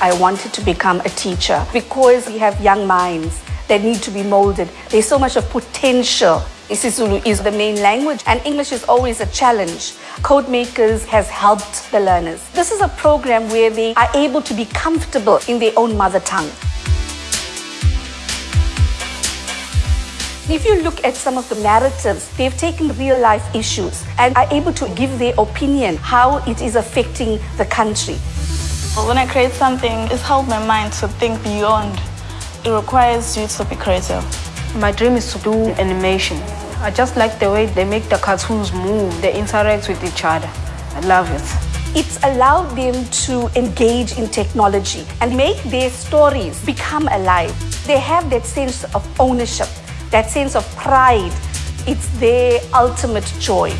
I wanted to become a teacher because we have young minds that need to be molded. There's so much of potential. isiZulu is the main language and English is always a challenge. Codemakers has helped the learners. This is a program where they are able to be comfortable in their own mother tongue. If you look at some of the narratives, they've taken real life issues and are able to give their opinion how it is affecting the country. When I create something, it's helped my mind to think beyond. It requires you to be creative. My dream is to do animation. I just like the way they make the cartoons move, they interact with each other. I love it. It's allowed them to engage in technology and make their stories become alive. They have that sense of ownership that sense of pride, it's their ultimate joy.